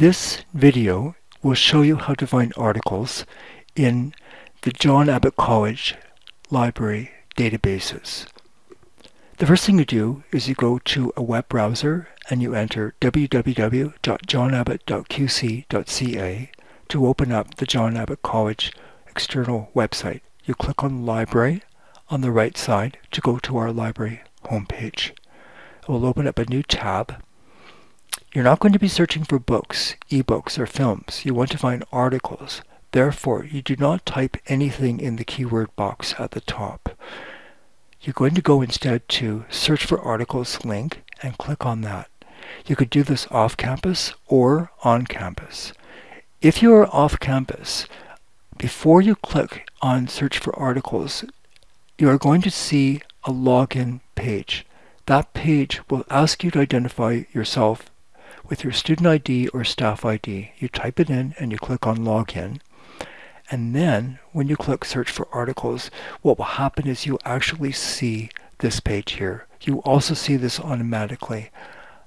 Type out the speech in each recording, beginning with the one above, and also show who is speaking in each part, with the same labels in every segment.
Speaker 1: This video will show you how to find articles in the John Abbott College library databases. The first thing you do is you go to a web browser and you enter www.johnabbott.qc.ca to open up the John Abbott College external website. You click on Library on the right side to go to our library homepage. It will open up a new tab. You're not going to be searching for books, ebooks, or films. You want to find articles. Therefore, you do not type anything in the keyword box at the top. You're going to go instead to Search for Articles link and click on that. You could do this off campus or on campus. If you are off campus, before you click on Search for Articles, you are going to see a login page. That page will ask you to identify yourself with your student ID or staff ID. You type it in and you click on Login. And then when you click Search for Articles, what will happen is you actually see this page here. You also see this automatically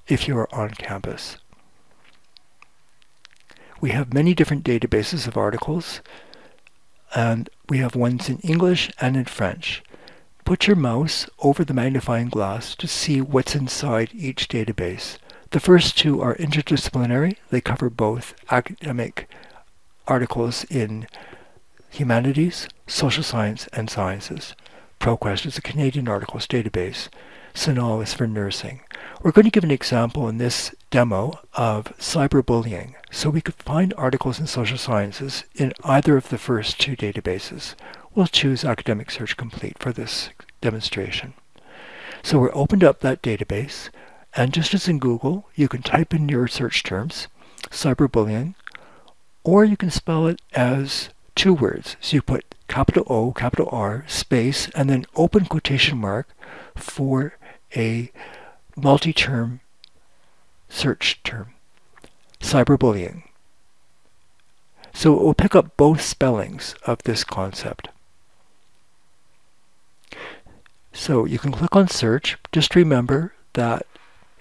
Speaker 1: if you are on campus. We have many different databases of articles and we have ones in English and in French. Put your mouse over the magnifying glass to see what's inside each database. The first two are interdisciplinary. They cover both academic articles in humanities, social science, and sciences. ProQuest is a Canadian articles database. CINAHL is for nursing. We're going to give an example in this demo of cyberbullying. So we could find articles in social sciences in either of the first two databases. We'll choose Academic Search Complete for this demonstration. So we're opened up that database, and just as in Google, you can type in your search terms, cyberbullying, or you can spell it as two words. So you put capital O, capital R, space, and then open quotation mark for a multi-term search term, cyberbullying. So it will pick up both spellings of this concept. So you can click on search. Just remember that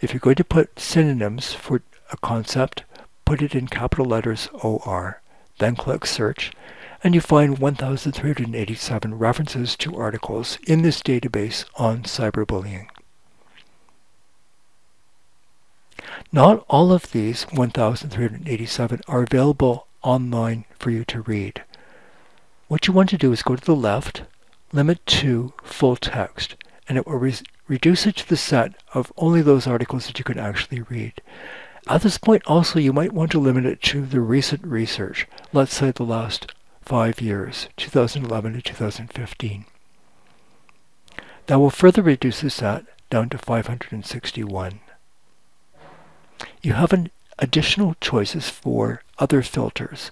Speaker 1: if you're going to put synonyms for a concept, put it in capital letters OR. Then click search and you find 1,387 references to articles in this database on cyberbullying. Not all of these 1,387 are available online for you to read. What you want to do is go to the left, limit to full text, and it will re reduce it to the set of only those articles that you can actually read. At this point also you might want to limit it to the recent research, let's say the last five years, 2011 to 2015. That will further reduce the set down to 561. You have an additional choices for other filters,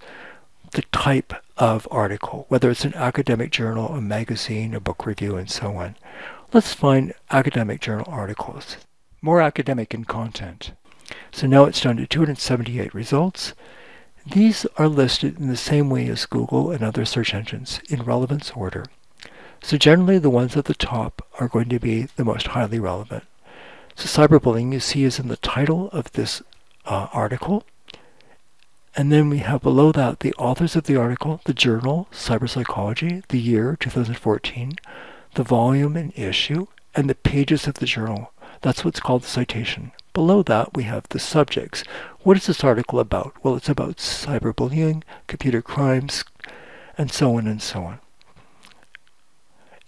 Speaker 1: the type of article, whether it's an academic journal, a magazine, a book review, and so on. Let's find academic journal articles, more academic in content. So now it's down to 278 results. These are listed in the same way as Google and other search engines in relevance order. So generally the ones at the top are going to be the most highly relevant. So cyberbullying you see is in the title of this uh, article. And then we have below that the authors of the article, the journal, Cyberpsychology, the year, 2014, the volume and issue, and the pages of the journal. That's what's called the citation. Below that, we have the subjects. What is this article about? Well, it's about cyberbullying, computer crimes, and so on and so on.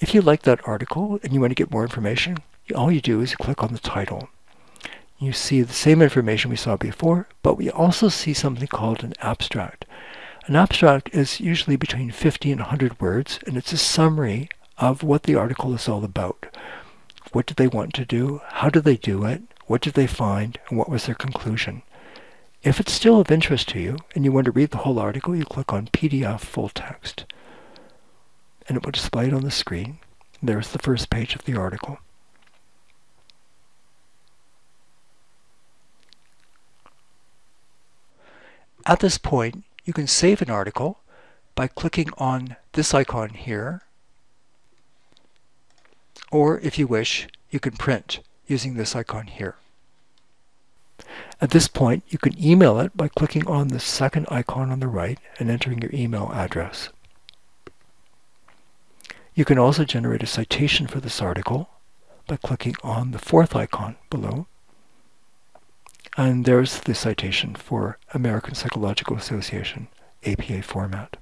Speaker 1: If you like that article and you want to get more information, all you do is click on the title. You see the same information we saw before, but we also see something called an abstract. An abstract is usually between 50 and 100 words, and it's a summary of what the article is all about. What did they want to do? How did they do it? What did they find? And what was their conclusion? If it's still of interest to you and you want to read the whole article, you click on PDF full text. And it will display it on the screen. There's the first page of the article. At this point, you can save an article by clicking on this icon here, or if you wish, you can print using this icon here. At this point, you can email it by clicking on the second icon on the right and entering your email address. You can also generate a citation for this article by clicking on the fourth icon below. And there's the citation for American Psychological Association, APA format.